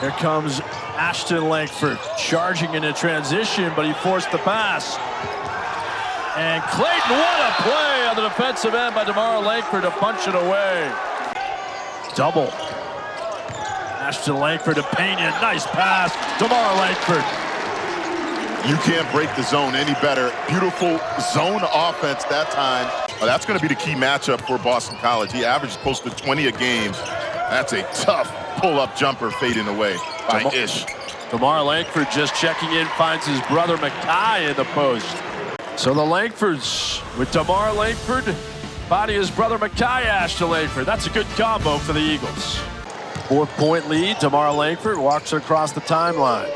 Here comes Ashton Langford charging into transition, but he forced the pass. And Clayton, what a play on the defensive end by DeMarr Langford to punch it away. Double. Ashton Langford to Penha. Nice pass. DeMarr Langford. You can't break the zone any better. Beautiful zone offense that time. That's going to be the key matchup for Boston College. He averaged close to 20 a game. That's a tough pull-up jumper fading away by DeMarr Ish. DeMarr Langford just checking in, finds his brother Makai in the post. So the Langfords with Tamar Langford, body his brother Makai Ashton Langford. That's a good combo for the Eagles. Four point lead. Tamar Langford walks across the timeline.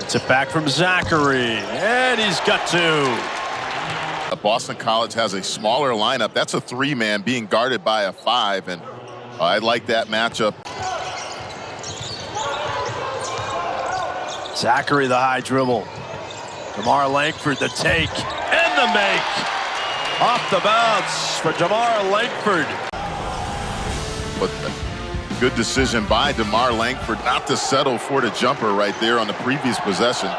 It's it back from Zackery. And he's got two. Boston College has a smaller lineup. That's a three-man being guarded by a five, and uh, I like that matchup. Zackery the high dribble. DeMarr Langford the take and the make. Off the bounce for DeMarr Langford. But good decision by DeMarr Langford not to settle for the jumper right there on the previous possession.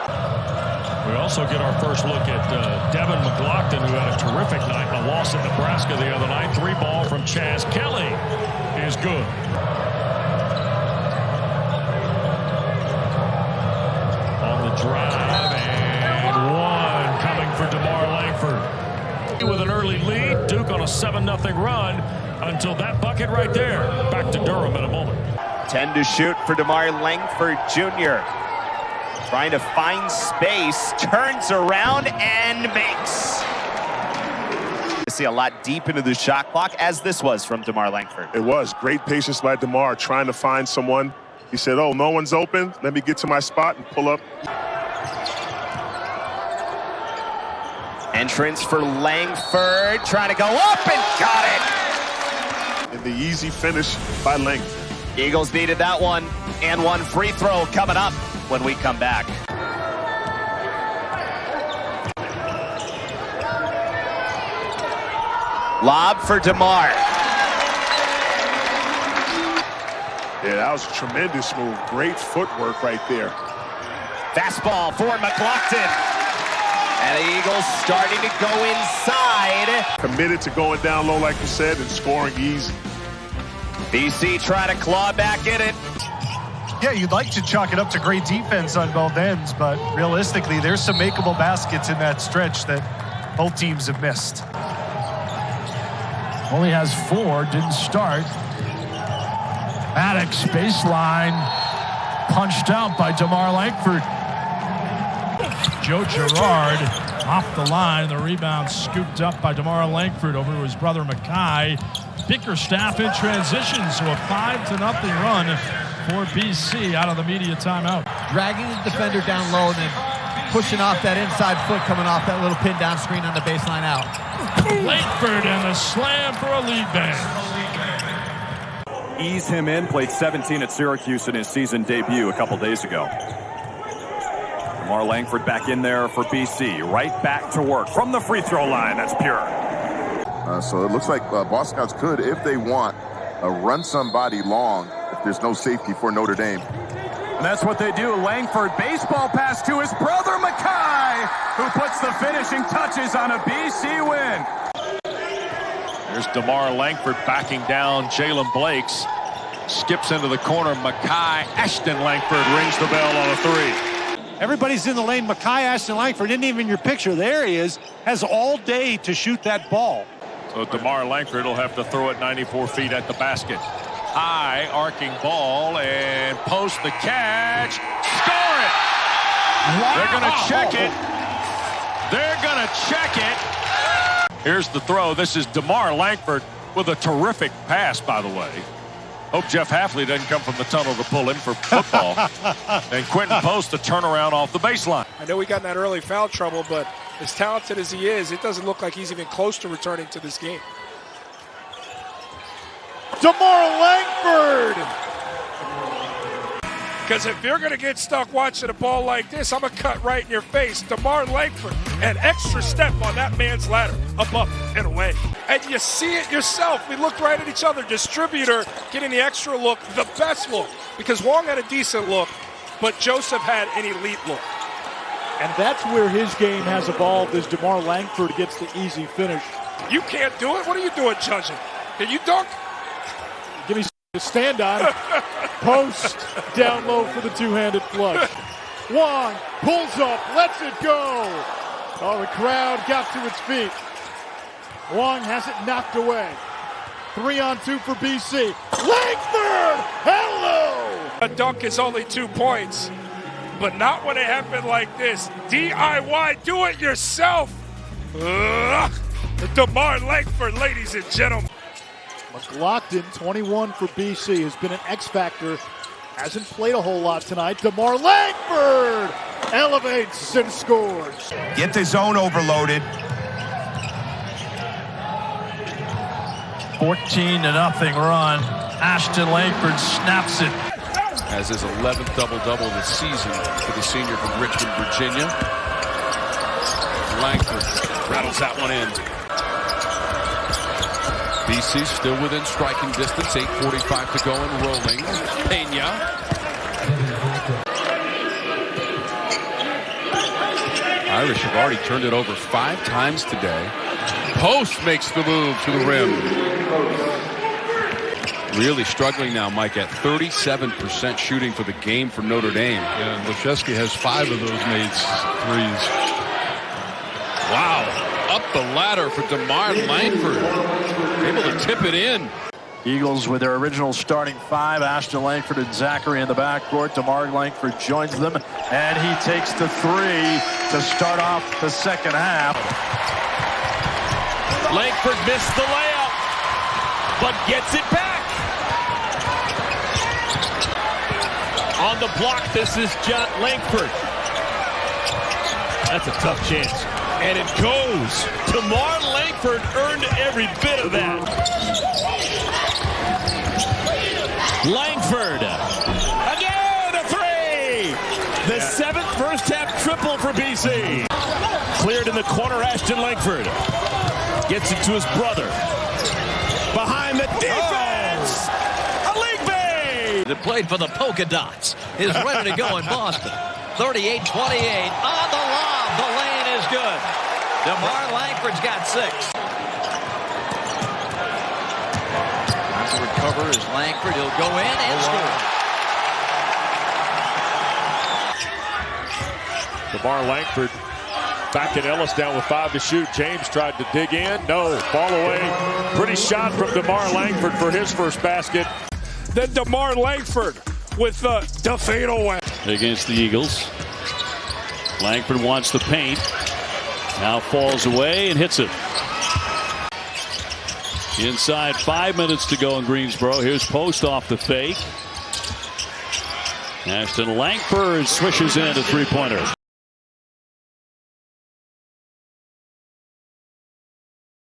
We also get our first look at uh, Devin McLaughlin, who had a terrific night in a loss at Nebraska the other night. Three ball from Chas Kelley is good. On the drive, and one coming for DeMarr Langford. With an early lead, Duke on a 7-0 run until that bucket right there. Back to Durham in a moment. 10 to shoot for DeMarr Langford Jr. Trying to find space, turns around and makes. I see a lot deep into the shot clock, as this was from DeMarr Langford. It was great patience by DeMarr trying to find someone. He said, oh, no one's open. Let me get to my spot and pull up. Entrance for Langford, trying to go up and got it. And the easy finish by Langford. Eagles needed that one, and one free throw coming up when we come back. Lob for DeMarr. Yeah, that was a tremendous move. Great footwork right there. Fastball for McLaughlin. And the Eagles starting to go inside. Committed to going down low, like you said, and scoring easy. BC trying to claw back in it. Yeah, you'd like to chalk it up to great defense on both ends, but realistically, there's some makeable baskets in that stretch that both teams have missed. Only has four, didn't start. Maddox baseline, punched out by DeMarr Langford. Joe Girard off the line. The rebound scooped up by DeMarr Langford over to his brother Makai. Bickerstaff in transition, so a 5 to nothing run for BC out of the media timeout. Dragging the defender down low and then pushing off that inside foot coming off that little pin down screen on the baseline out. Langford and the slam for a lead bang. Ease him in, played 17 at Syracuse in his season debut a couple days ago. Lamar Langford back in there for BC. Right back to work from the free throw line. That's pure. Uh, so it looks like uh, Boston College could, if they want, uh, run somebody long if there's no safety for Notre Dame. And that's what they do. Langford, baseball pass to his brother Makai, who puts the finishing touches on a BC win. There's DeMarr Langford backing down Jalen Blakes. Skips into the corner. Makai Ashton Langford rings the bell on a three. Everybody's in the lane. Makai Ashton Langford isn't even in your picture. There he is. Has all day to shoot that ball. So DeMarr Langford will have to throw it 94 feet at the basket. High arcing ball and post the catch. Score it! Wow. They're going to check it. They're going to check it. Here's the throw. This is DeMarr Langford with a terrific pass, by the way. Hope Jeff Hafley doesn't come from the tunnel to pull him for football. and Quinten Post to turn around off the baseline. I know he got in that early foul trouble, but as talented as he is, it doesn't look like he's even close to returning to this game. DeMarr Langford! Because if you're going to get stuck watching a ball like this, I'm going to cut right in your face. DeMarr Langford, an extra step on that man's ladder, up, up, and away. And you see it yourself. We looked right at each other. Distributor getting the extra look, the best look, because Wong had a decent look, but Joseph had an elite look. And that's where his game has evolved as DeMarr Langford gets the easy finish. You can't do it? What are you doing, judging? Can you dunk? To stand on. Post down low for the two-handed flush. Wong pulls up, lets it go. Oh, the crowd got to its feet. Wong has it knocked away. Three on two for BC. Langford! Hello! A dunk is only two points, but not when it happened like this. DIY, do it yourself. Ugh. DeMarr Langford, ladies and gentlemen. McLaughlin, 21 for BC, has been an X factor. Hasn't played a whole lot tonight. DeMarr Langford elevates and scores. Get the zone overloaded. 14 to nothing run. Ashton Langford snaps it. As his 11th double-double of the season for the senior from Richmond, Virginia. Langford rattles that one in. BC still within striking distance. 8.45 to go and rolling. Penha. Irish have already turned it over five times today. Post makes the move to the rim. Really struggling now, Mike, at 37% shooting for the game for Notre Dame. Yeah, and Laszewski has five of those made threes. Wow. Up the ladder for DeMarr Langford. Able to tip it in. Eagles with their original starting five, Ashton Langford and Zackery in the backcourt. DeMarr Langford joins them, and he takes the three to start off the second half. Langford missed the layup, but gets it back. On the block, this is John Langford. That's a tough chance. And it goes. Tamar Langford earned every bit of that. Langford. Again, a three. The seventh first half triple for BC. Cleared in the corner, Ashton Langford. Gets it to his brother. Behind the oh. defense. A league bait. That played for the polka dots is ready to go in Boston. 38-28 on the lob. The lane is good. DeMarr Langford's got six. Trying to recover is Langford. He'll go in and score. DeMarr Langford back at Ellis down with five to shoot. James tried to dig in. No. Ball away. Pretty shot from DeMarr Langford for his first basket. Then DeMarr Langford with the, the fadeaway. Against the Eagles. Langford wants the paint. Now falls away and hits it. Inside five minutes to go in Greensboro. Here's Post off the fake. Ashton Langford swishes in a three-pointer.